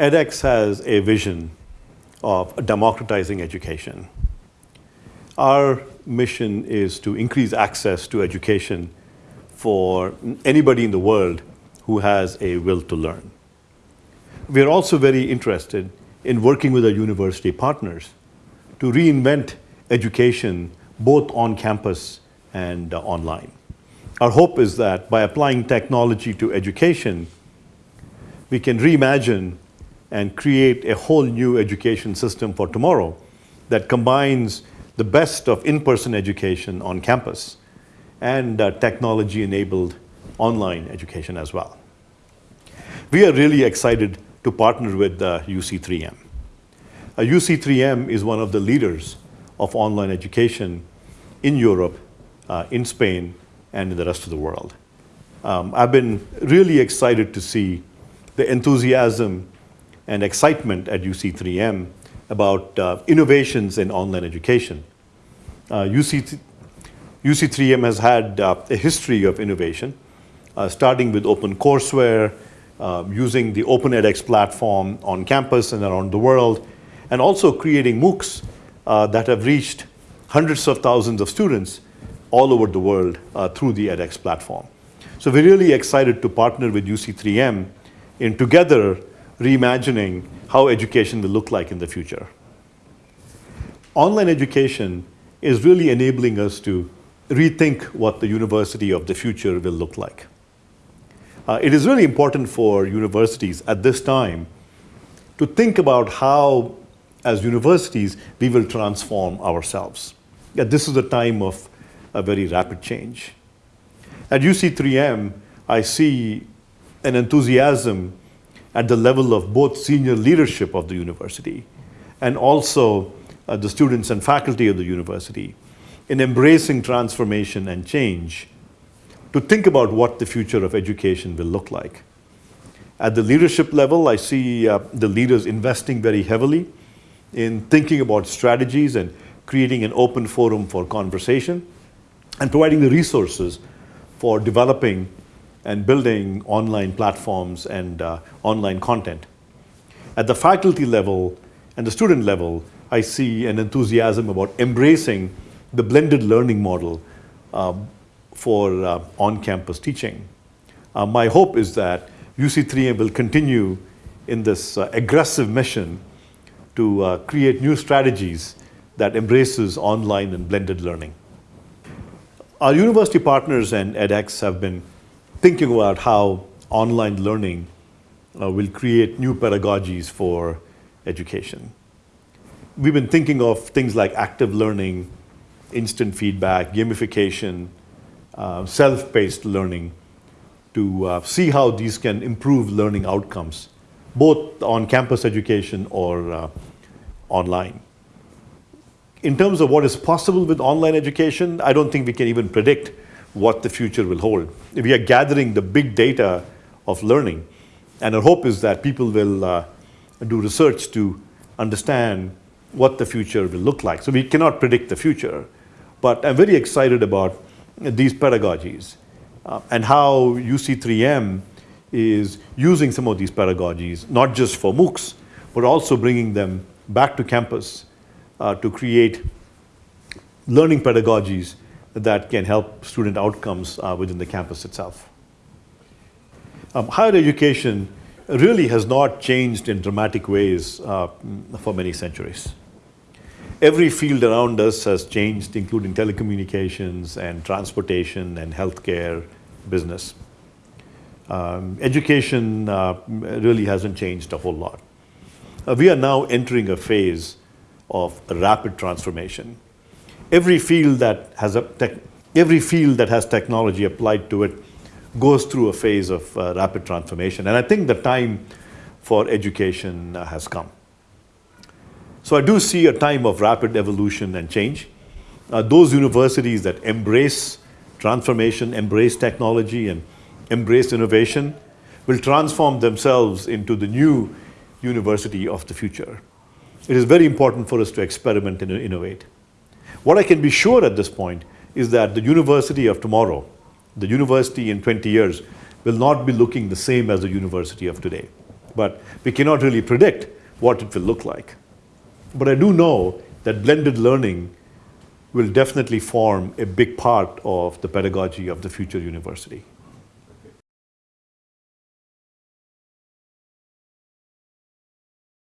edX has a vision of democratizing education. Our mission is to increase access to education for anybody in the world who has a will to learn. We are also very interested in working with our university partners to reinvent education both on campus and uh, online. Our hope is that by applying technology to education, we can reimagine and create a whole new education system for tomorrow that combines the best of in-person education on campus and uh, technology-enabled online education as well. We are really excited to partner with uh, UC3M. Uh, UC3M is one of the leaders of online education in Europe, uh, in Spain, and in the rest of the world. Um, I've been really excited to see the enthusiasm and excitement at UC3M about uh, innovations in online education. Uh, UC, UC3M has had uh, a history of innovation, uh, starting with OpenCourseware, um, using the Open edX platform on campus and around the world, and also creating MOOCs uh, that have reached hundreds of thousands of students all over the world uh, through the edX platform. So we're really excited to partner with UC3M in together reimagining how education will look like in the future. Online education is really enabling us to rethink what the university of the future will look like. Uh, it is really important for universities at this time to think about how, as universities, we will transform ourselves. Yeah, this is a time of a very rapid change. At UC3M, I see an enthusiasm at the level of both senior leadership of the university and also uh, the students and faculty of the university in embracing transformation and change to think about what the future of education will look like. At the leadership level, I see uh, the leaders investing very heavily in thinking about strategies and creating an open forum for conversation and providing the resources for developing and building online platforms and uh, online content. At the faculty level and the student level, I see an enthusiasm about embracing the blended learning model um, for uh, on-campus teaching. Uh, my hope is that UC3M will continue in this uh, aggressive mission to uh, create new strategies that embraces online and blended learning. Our university partners and edX have been thinking about how online learning uh, will create new pedagogies for education. We've been thinking of things like active learning, instant feedback, gamification, uh, self-paced learning to uh, see how these can improve learning outcomes, both on campus education or uh, online. In terms of what is possible with online education, I don't think we can even predict what the future will hold. We are gathering the big data of learning, and our hope is that people will uh, do research to understand what the future will look like. So we cannot predict the future, but I'm very excited about these pedagogies uh, and how UC3M is using some of these pedagogies, not just for MOOCs, but also bringing them back to campus uh, to create learning pedagogies that can help student outcomes uh, within the campus itself. Um, higher education really has not changed in dramatic ways uh, for many centuries. Every field around us has changed, including telecommunications and transportation and healthcare, business. Um, education uh, really hasn't changed a whole lot. Uh, we are now entering a phase of rapid transformation. Every field that has a every field that has technology applied to it goes through a phase of uh, rapid transformation. And I think the time for education uh, has come. So I do see a time of rapid evolution and change. Uh, those universities that embrace transformation, embrace technology, and embrace innovation will transform themselves into the new university of the future. It is very important for us to experiment and innovate. What I can be sure at this point is that the university of tomorrow, the university in 20 years, will not be looking the same as the university of today. but we cannot really predict what it will look like. But I do know that blended learning will definitely form a big part of the pedagogy of the future university.